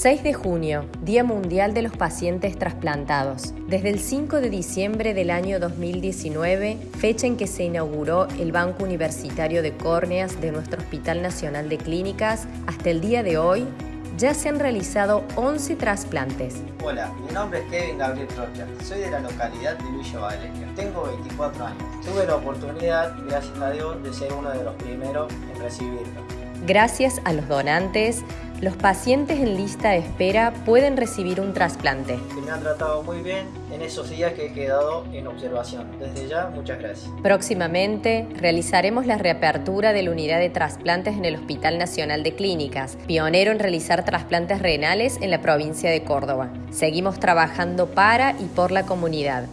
6 de junio, Día Mundial de los Pacientes Trasplantados. Desde el 5 de diciembre del año 2019, fecha en que se inauguró el Banco Universitario de Córneas de nuestro Hospital Nacional de Clínicas, hasta el día de hoy, ya se han realizado 11 trasplantes. Hola, mi nombre es Kevin Gabriel Rocha, soy de la localidad de Villa Valeria. Tengo 24 años. Tuve la oportunidad, gracias a Dios, de ser uno de los primeros en recibirlo. Gracias a los donantes, los pacientes en lista de espera pueden recibir un trasplante. me han tratado muy bien en esos días que he quedado en observación. Desde ya, muchas gracias. Próximamente realizaremos la reapertura de la unidad de trasplantes en el Hospital Nacional de Clínicas, pionero en realizar trasplantes renales en la provincia de Córdoba. Seguimos trabajando para y por la comunidad.